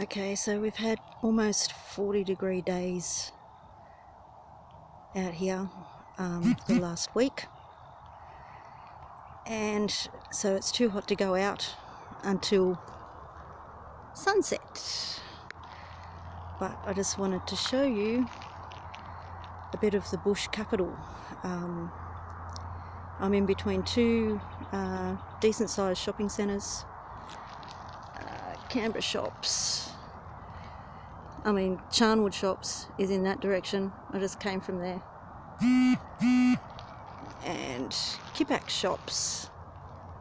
Okay, so we've had almost 40 degree days out here um, the last week, and so it's too hot to go out until sunset. But I just wanted to show you a bit of the bush capital. Um, I'm in between two uh, decent sized shopping centres Canberra shops. I mean, Charnwood shops is in that direction. I just came from there. And Kippax shops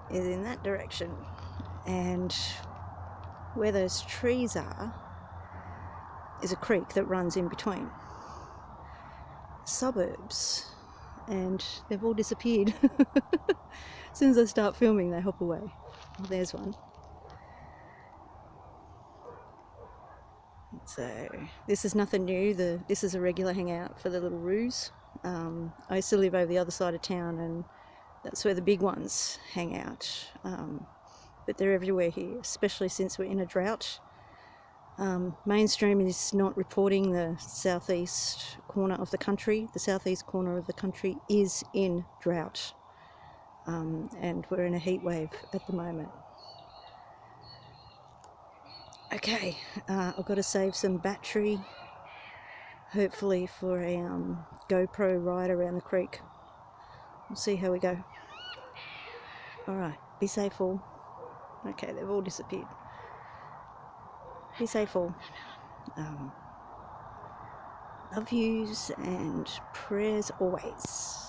is in that direction. And where those trees are is a creek that runs in between. Suburbs. And they've all disappeared. as soon as I start filming, they hop away. Well, there's one. So this is nothing new. The this is a regular hangout for the little roos. Um, I used to live over the other side of town, and that's where the big ones hang out. Um, but they're everywhere here, especially since we're in a drought. Um, mainstream is not reporting the southeast corner of the country. The southeast corner of the country is in drought, um, and we're in a heat wave at the moment. Okay, uh, I've got to save some battery, hopefully for a um, GoPro ride around the creek. We'll see how we go. Alright, be safe all. Okay, they've all disappeared. Be safe all. Um, love yous and prayers always.